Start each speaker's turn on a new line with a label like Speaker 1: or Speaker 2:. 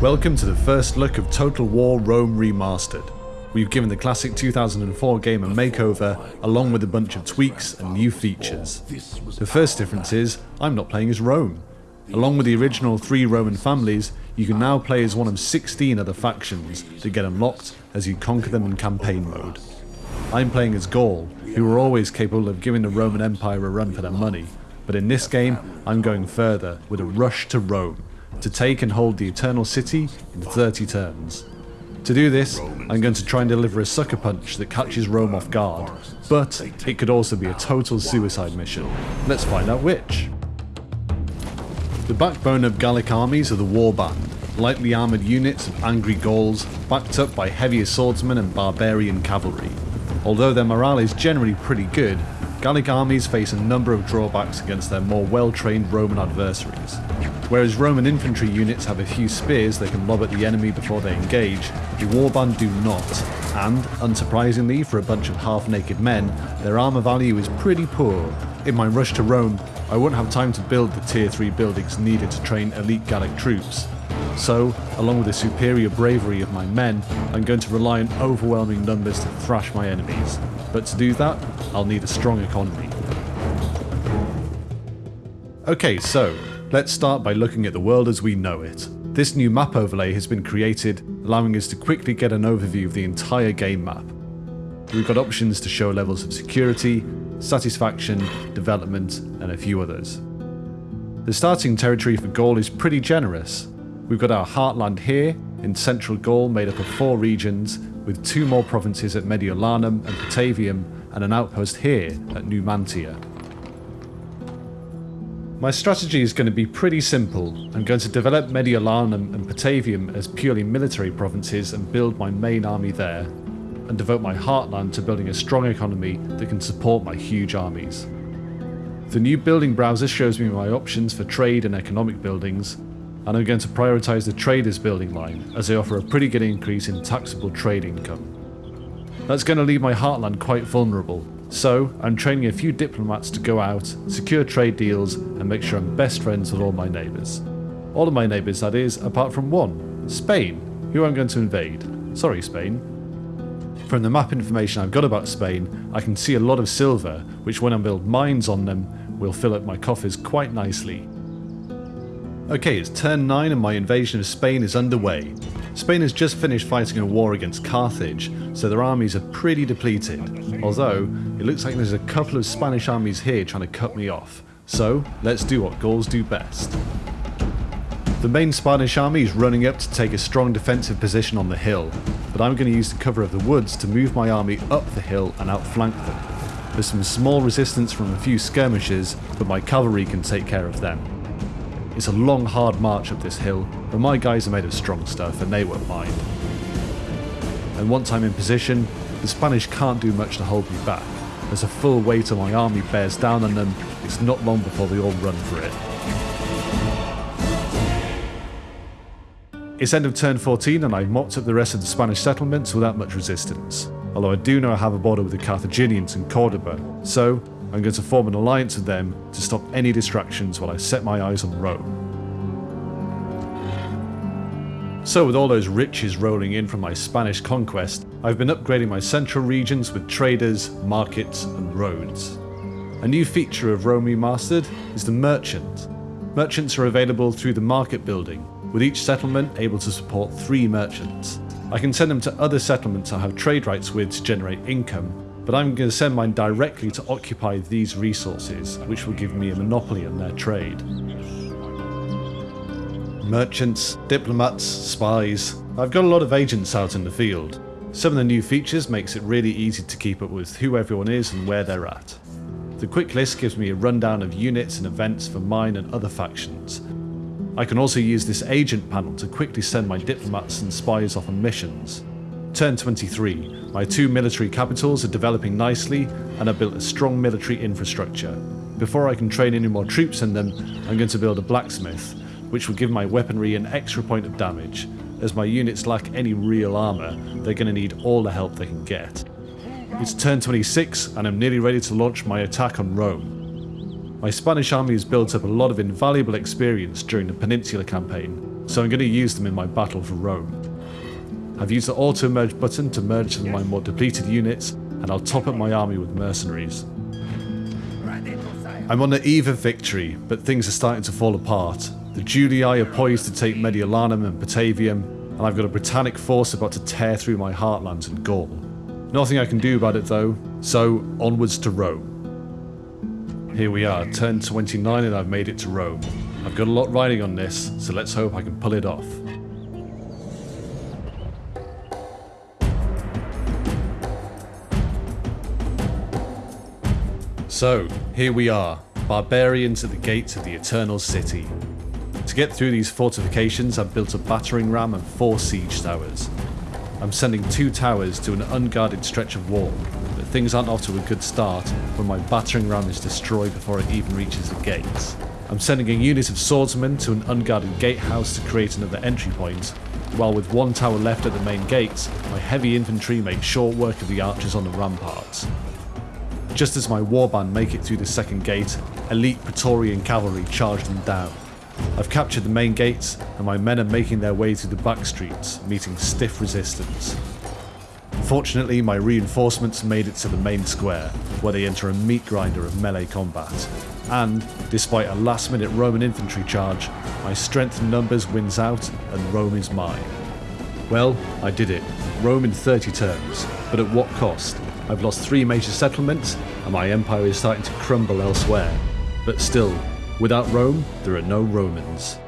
Speaker 1: Welcome to the first look of Total War Rome Remastered. We've given the classic 2004 game a makeover, along with a bunch of tweaks and new features. The first difference is, I'm not playing as Rome. Along with the original three Roman families, you can now play as one of 16 other factions that get unlocked as you conquer them in campaign mode. I'm playing as Gaul, who were always capable of giving the Roman Empire a run for their money, but in this game I'm going further with a rush to Rome to take and hold the Eternal City in 30 turns. To do this, I'm going to try and deliver a sucker punch that catches Rome off guard, but it could also be a total suicide mission. Let's find out which. The backbone of Gallic armies are the Warband, lightly armoured units of angry Gauls backed up by heavier swordsmen and barbarian cavalry. Although their morale is generally pretty good, Gallic armies face a number of drawbacks against their more well-trained Roman adversaries. Whereas Roman infantry units have a few spears they can lob at the enemy before they engage, the Warband do not, and, unsurprisingly for a bunch of half-naked men, their armour value is pretty poor. In my rush to Rome, I won't have time to build the tier 3 buildings needed to train elite Gallic troops, so, along with the superior bravery of my men, I'm going to rely on overwhelming numbers to thrash my enemies. But to do that, I'll need a strong economy. Okay, so, let's start by looking at the world as we know it. This new map overlay has been created, allowing us to quickly get an overview of the entire game map. We've got options to show levels of security, satisfaction, development, and a few others. The starting territory for Gaul is pretty generous, We've got our heartland here in central Gaul made up of four regions with two more provinces at Mediolanum and Patavium and an outpost here at Numantia. My strategy is going to be pretty simple. I'm going to develop Mediolanum and Patavium as purely military provinces and build my main army there, and devote my heartland to building a strong economy that can support my huge armies. The new building browser shows me my options for trade and economic buildings, and I'm going to prioritise the traders building line as they offer a pretty good increase in taxable trade income. That's going to leave my heartland quite vulnerable, so I'm training a few diplomats to go out, secure trade deals and make sure I'm best friends with all my neighbours. All of my neighbours that is, apart from one, Spain, who I'm going to invade. Sorry Spain. From the map information I've got about Spain, I can see a lot of silver, which when I build mines on them, will fill up my coffers quite nicely. Okay, it's turn 9 and my invasion of Spain is underway. Spain has just finished fighting a war against Carthage, so their armies are pretty depleted, although it looks like there's a couple of Spanish armies here trying to cut me off. So, let's do what Gauls do best. The main Spanish army is running up to take a strong defensive position on the hill, but I'm going to use the cover of the woods to move my army up the hill and outflank them. There's some small resistance from a few skirmishers, but my cavalry can take care of them. It's a long hard march up this hill, but my guys are made of strong stuff and they won't mind. And once I'm in position, the Spanish can't do much to hold me back. As the full weight of my army bears down on them, it's not long before they all run for it. It's end of turn 14 and I've mopped up the rest of the Spanish settlements without much resistance, although I do know I have a border with the Carthaginians in Cordoba, so I'm going to form an alliance with them to stop any distractions while I set my eyes on Rome. So with all those riches rolling in from my Spanish conquest, I've been upgrading my central regions with traders, markets and roads. A new feature of Rome Remastered is the Merchant. Merchants are available through the market building, with each settlement able to support three merchants. I can send them to other settlements I have trade rights with to generate income, but I'm going to send mine directly to occupy these resources, which will give me a monopoly on their trade. Merchants, diplomats, spies. I've got a lot of agents out in the field. Some of the new features makes it really easy to keep up with who everyone is and where they're at. The quick list gives me a rundown of units and events for mine and other factions. I can also use this agent panel to quickly send my diplomats and spies off on missions. Turn 23. My two military capitals are developing nicely and I've built a strong military infrastructure. Before I can train any more troops in them, I'm going to build a blacksmith, which will give my weaponry an extra point of damage. As my units lack any real armour, they're going to need all the help they can get. It's turn 26 and I'm nearly ready to launch my attack on Rome. My Spanish army has built up a lot of invaluable experience during the Peninsula campaign, so I'm going to use them in my battle for Rome. I've used the auto merge button to merge some of my more depleted units, and I'll top up my army with mercenaries. I'm on the eve of victory, but things are starting to fall apart. The Julii are poised to take Mediolanum and Patavium, and I've got a Britannic force about to tear through my heartlands in Gaul. Nothing I can do about it though, so onwards to Rome. Here we are, turn 29 and I've made it to Rome. I've got a lot riding on this, so let's hope I can pull it off. So, here we are, barbarians at the gates of the Eternal City. To get through these fortifications, I've built a battering ram and four siege towers. I'm sending two towers to an unguarded stretch of wall, but things aren't off to a good start when my battering ram is destroyed before it even reaches the gates. I'm sending a unit of swordsmen to an unguarded gatehouse to create another entry point, while with one tower left at the main gates, my heavy infantry make short work of the archers on the ramparts. Just as my warband make it through the second gate, elite Praetorian cavalry charge them down. I've captured the main gates, and my men are making their way through the back streets, meeting stiff resistance. Fortunately, my reinforcements made it to the main square, where they enter a meat grinder of melee combat. And, despite a last minute Roman infantry charge, my strength in numbers wins out, and Rome is mine. Well, I did it. Rome in 30 turns, but at what cost? I've lost three major settlements, and my empire is starting to crumble elsewhere. But still, without Rome, there are no Romans.